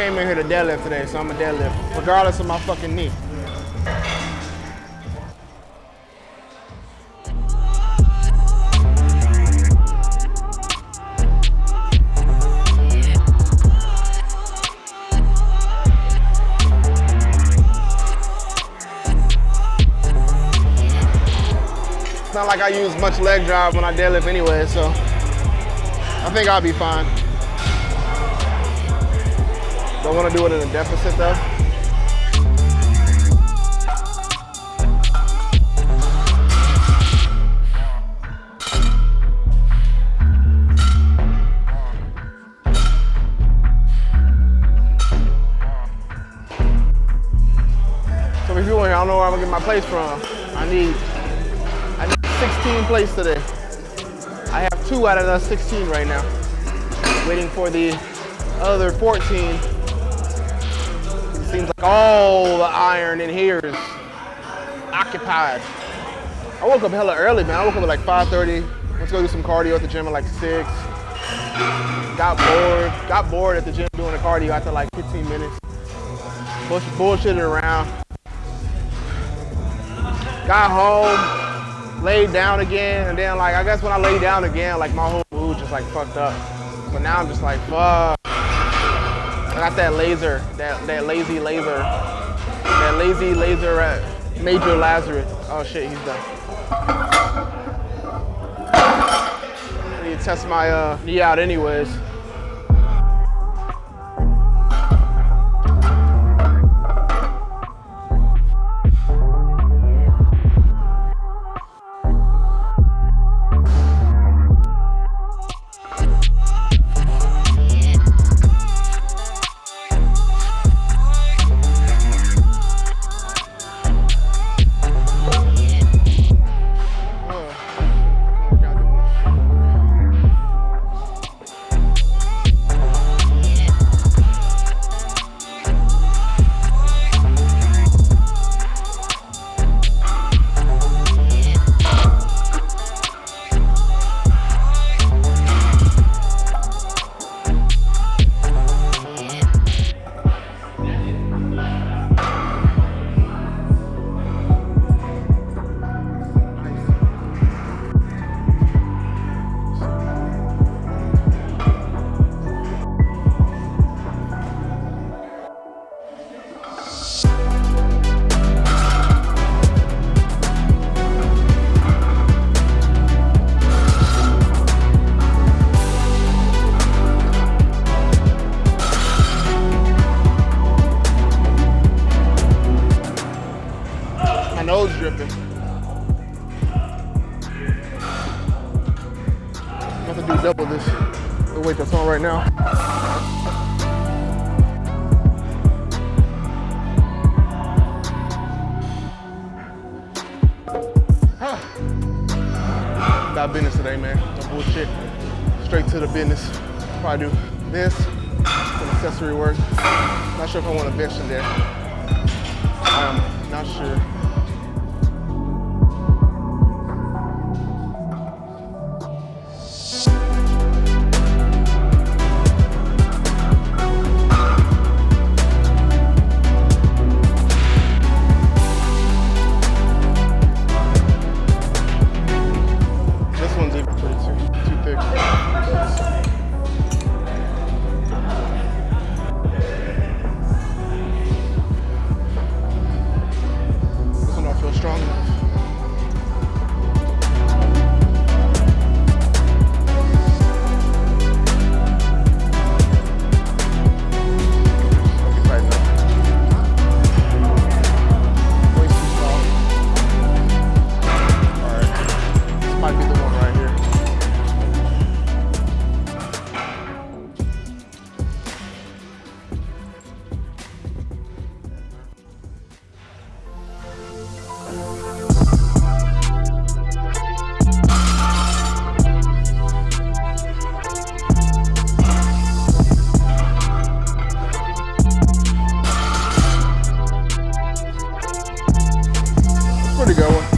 came in here to deadlift today, so I'm a deadlift, regardless of my fucking knee. It's not like I use much leg drive when I deadlift anyway, so I think I'll be fine. Don't want to do it in a deficit though. So if you're I don't know where I'm gonna get my plates from. I need I need 16 plates today. I have two out of the 16 right now. Waiting for the other 14. Seems like all the iron in here is occupied. I woke up hella early, man. I woke up at like 5.30. Let's go do some cardio at the gym at like 6. Got bored. Got bored at the gym doing the cardio after like 15 minutes. Bullsh bullshitted around. Got home, laid down again, and then like I guess when I laid down again, like my whole mood just like fucked up. But now I'm just like, fuck. Got that laser, that, that lazy laser, that lazy laser at Major Lazarus. Oh shit, he's done. I need to test my uh, knee out anyways. Business today, man. No bullshit. Straight to the business. Probably do this, some accessory work. Not sure if I want a bench in there. I'm not sure. pretty good one.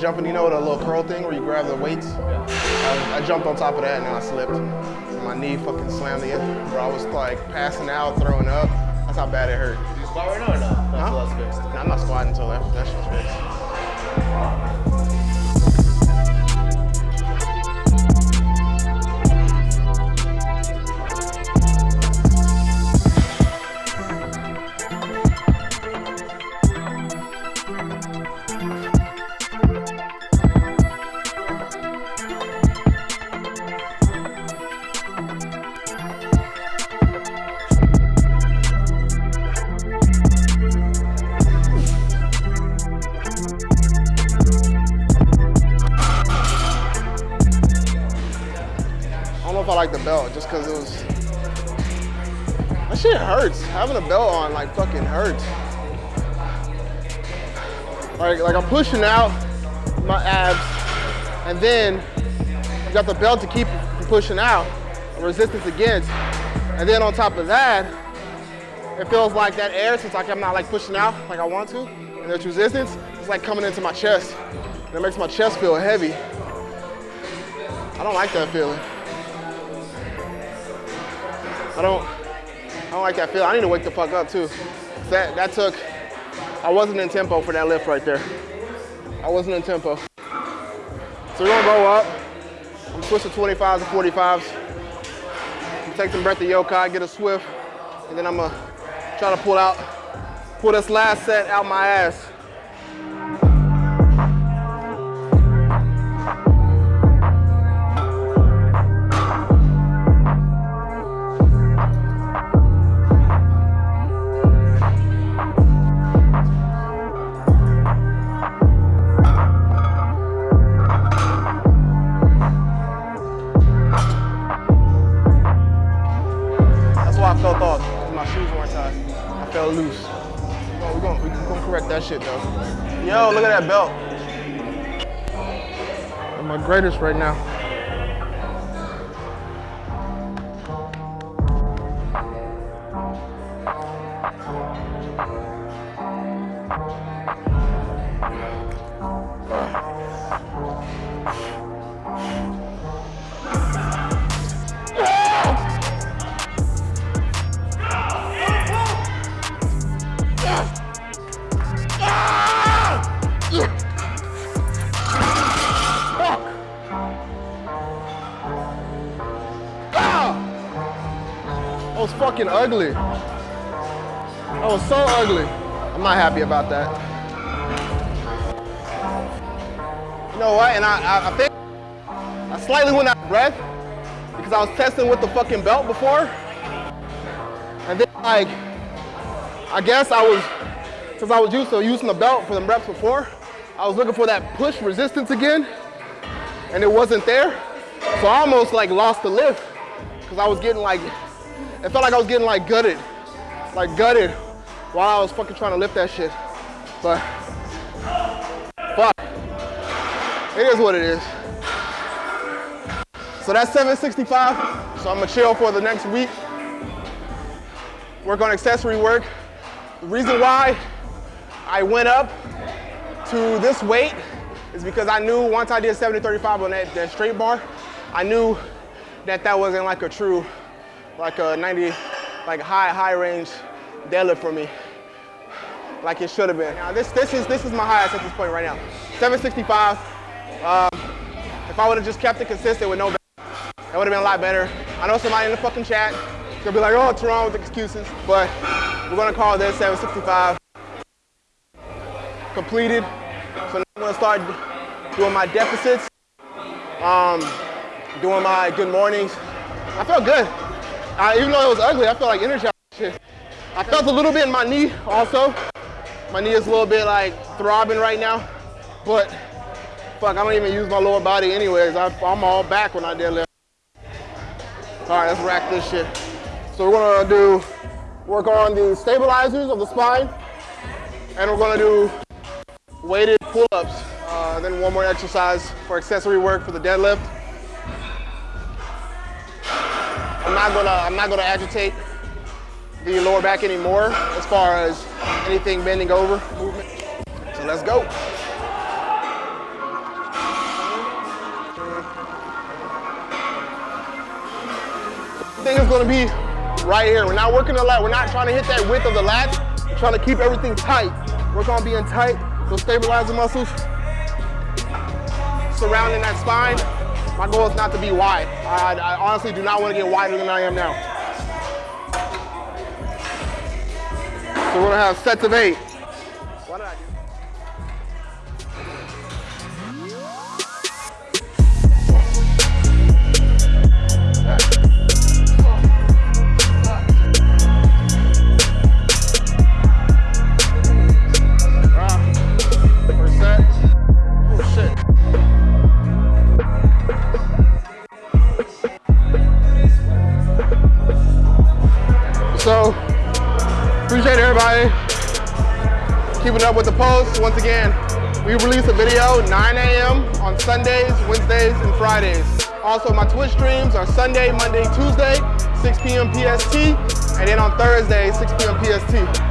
Jumping, you know, the little curl thing where you grab the weights? Yeah. I, I, jumped on top of that and I slipped. And my knee fucking slammed the Bro, I was like passing out, throwing up. That's how bad it hurt. You squat right now or not? Huh? That's fixed. No, I'm not squatting until that, that shit's fixed. Shit hurts. Having a belt on like fucking hurts. Like, like I'm pushing out my abs, and then you got the belt to keep pushing out, resistance against, and then on top of that, it feels like that air, since like I'm not like pushing out like I want to, and there's resistance, it's like coming into my chest. And it makes my chest feel heavy. I don't like that feeling. I don't, I don't like that feel. I need to wake the fuck up too. That, that took, I wasn't in tempo for that lift right there. I wasn't in tempo. So we're gonna go up. I'm switching 25s to 45s. Take some breath of yokai, get a swift, and then I'm gonna try to pull out, pull this last set out my ass. Shit though. Yo, look at that belt. I'm my greatest right now. Ugly. That was so ugly. I'm not happy about that. You know what? And I, I, I think I slightly went out of breath because I was testing with the fucking belt before. And then like, I guess I was, since I was used to using the belt for the reps before, I was looking for that push resistance again and it wasn't there. So I almost like lost the lift because I was getting like it felt like I was getting like gutted, like gutted while I was fucking trying to lift that shit. But fuck, it is what it is. So that's 765. So I'm gonna chill for the next week. Work on accessory work. The reason why I went up to this weight is because I knew once I did 70-35 on that, that straight bar, I knew that that wasn't like a true like a 90, like high, high range deadlift for me, like it should have been. Now this, this is, this is my highest at this point right now. 765. Um, if I would have just kept it consistent with no, that would have been a lot better. I know somebody in the fucking chat is gonna be like, oh, wrong with excuses? But we're gonna call this 765 completed. So now I'm gonna start doing my deficits, um, doing my good mornings. I felt good. I, even though it was ugly, I felt like shit. I felt a little bit in my knee also. My knee is a little bit like throbbing right now, but fuck, I don't even use my lower body anyways. I, am all back when I deadlift. All right, let's rack this shit. So we're gonna do, work on the stabilizers of the spine, and we're gonna do weighted pull-ups. Uh, then one more exercise for accessory work for the deadlift. I'm not gonna I'm not gonna agitate the lower back anymore as far as anything bending over movement. So let's go. I think it's gonna be right here. We're not working a lot. We're not trying to hit that width of the lat. We're trying to keep everything tight. We're gonna be in tight. So stabilize the muscles surrounding that spine. My goal is not to be wide. I, I honestly do not want to get wider than I am now. So we're gonna have sets of eight. Did I do? Appreciate everybody keeping up with the posts. Once again, we release a video 9 a.m. on Sundays, Wednesdays, and Fridays. Also, my Twitch streams are Sunday, Monday, Tuesday, 6 p.m. PST, and then on Thursday, 6 p.m. PST.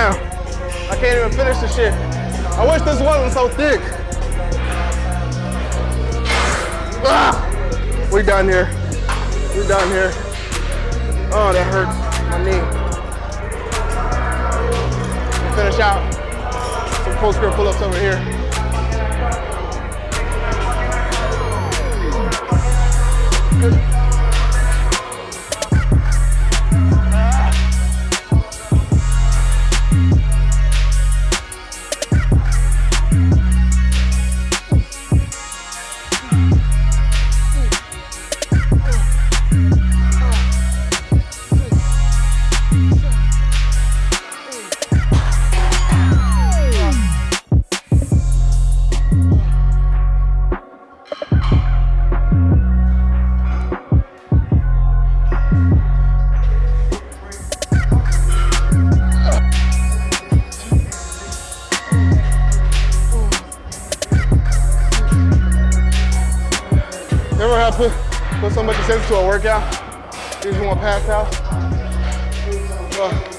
I can't even finish the shit. I wish this wasn't so thick. Ah! We done here. We done here. Oh, that hurts my knee. Finish out some pull-ups over here. You put, put so much sense to a workout? You just want to pass out? Ugh.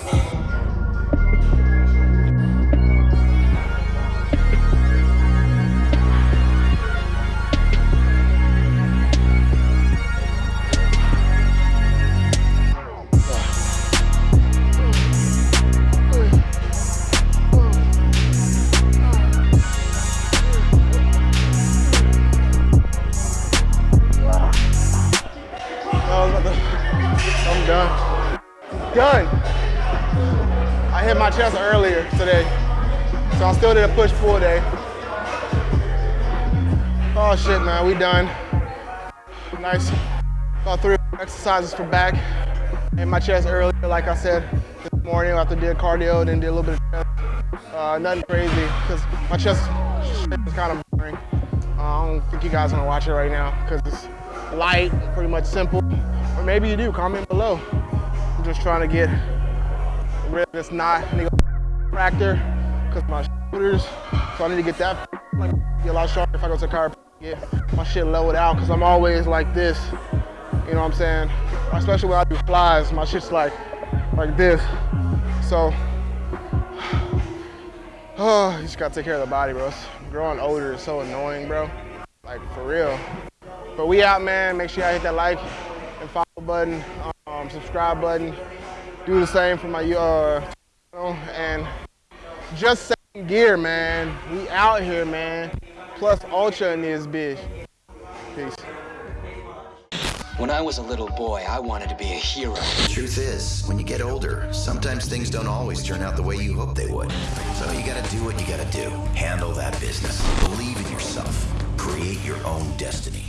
Still did a push pull day. Oh shit, man, we done. Nice. About three exercises for back. Hit my chest earlier, like I said this morning after did cardio, then did a little bit of chest. Uh, nothing crazy, because my chest is kind of boring. Uh, I don't think you guys want to watch it right now, because it's light, pretty much simple. Or maybe you do, comment below. I'm just trying to get rid of this knot fracture because my shoulders. So I need to get that like get a lot sharper if I go to the chiropractor. Get my shit leveled out because I'm always like this. You know what I'm saying? Especially when I do flies, my shit's like like this. So oh, you just gotta take care of the body, bro. Growing older is so annoying, bro. Like for real. But we out, man. Make sure y'all hit that like and follow button, um, subscribe button. Do the same for my uh, channel and just second gear, man. We out here, man. Plus ultra in this bitch. Peace. When I was a little boy, I wanted to be a hero. Truth is, when you get older, sometimes things don't always turn out the way you hope they would. So you gotta do what you gotta do. Handle that business. Believe in yourself. Create your own destiny.